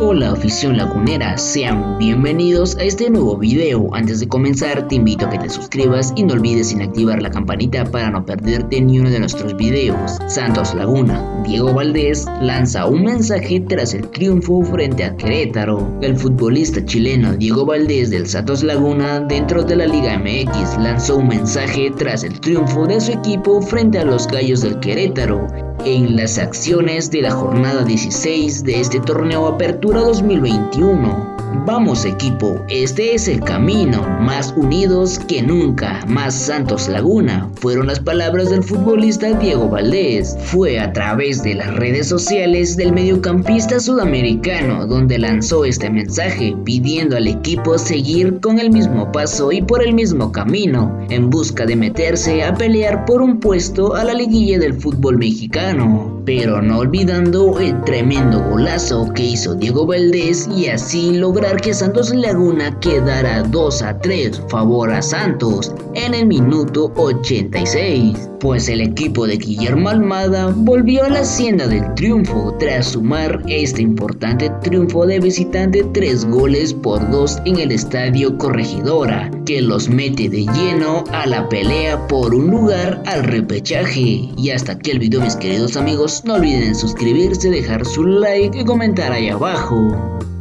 Hola afición lagunera, sean bienvenidos a este nuevo video. Antes de comenzar te invito a que te suscribas y no olvides sin activar la campanita para no perderte ni uno de nuestros videos. Santos Laguna, Diego Valdés lanza un mensaje tras el triunfo frente a Querétaro. El futbolista chileno Diego Valdés del Santos Laguna dentro de la Liga MX lanzó un mensaje tras el triunfo de su equipo frente a los Gallos del Querétaro en las acciones de la jornada 16 de este torneo Apertura 2021. Vamos equipo, este es el camino, más unidos que nunca, más Santos Laguna, fueron las palabras del futbolista Diego Valdés. Fue a través de las redes sociales del mediocampista sudamericano donde lanzó este mensaje pidiendo al equipo seguir con el mismo paso y por el mismo camino, en busca de meterse a pelear por un puesto a la liguilla del fútbol mexicano pero no olvidando el tremendo golazo que hizo Diego Valdés y así que Santos Laguna quedara 2 a 3 favor a Santos en el minuto 86, pues el equipo de Guillermo Almada volvió a la hacienda del triunfo tras sumar este importante triunfo de visitante 3 goles por 2 en el estadio Corregidora, que los mete de lleno a la pelea por un lugar al repechaje. Y hasta aquí el video mis queridos amigos, no olviden suscribirse, dejar su like y comentar ahí abajo.